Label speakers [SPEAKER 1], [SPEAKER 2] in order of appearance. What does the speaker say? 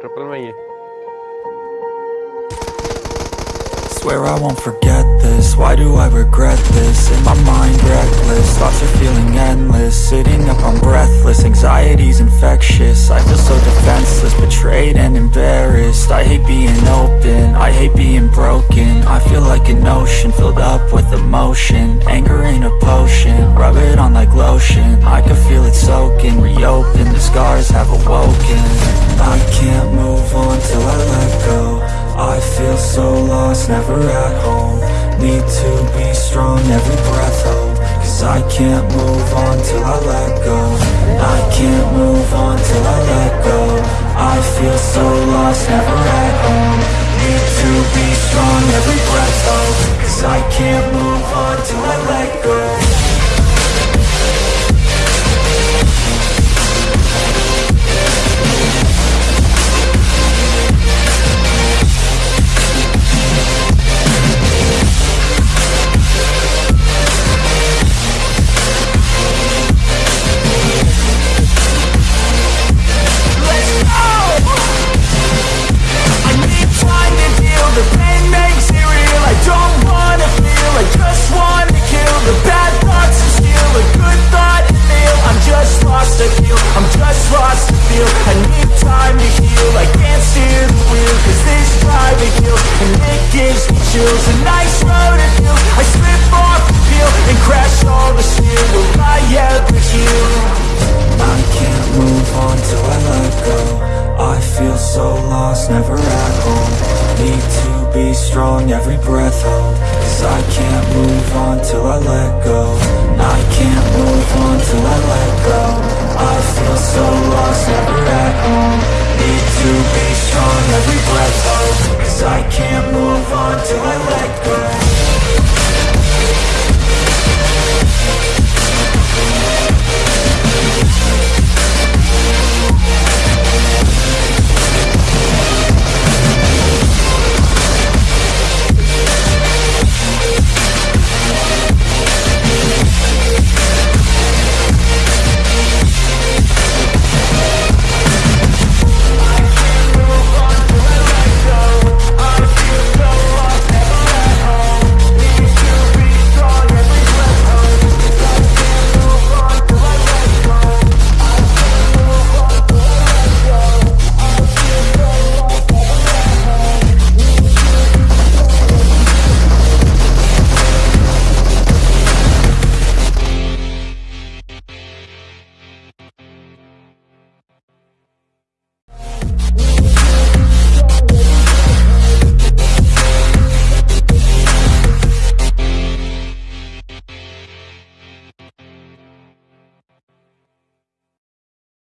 [SPEAKER 1] Triple
[SPEAKER 2] Swear I won't forget this, why do I regret this? In my mind reckless, thoughts are feeling endless. Sitting up, I'm breathless, anxiety's infectious. I feel so defenseless, betrayed and embarrassed. I hate being open, I hate being broken. I feel like an ocean, filled up with emotion. Anger ain't a potion, rub it on like lotion. I can feel it soaking, reopen, the scars have awoken. Never at home. Need to be strong, every breath hold Cause I can't move on till I let go. I can't move on till I let go. I feel so lost, never at home never at home Need to be strong, every breath hold. Cause I can't move on till I let go. I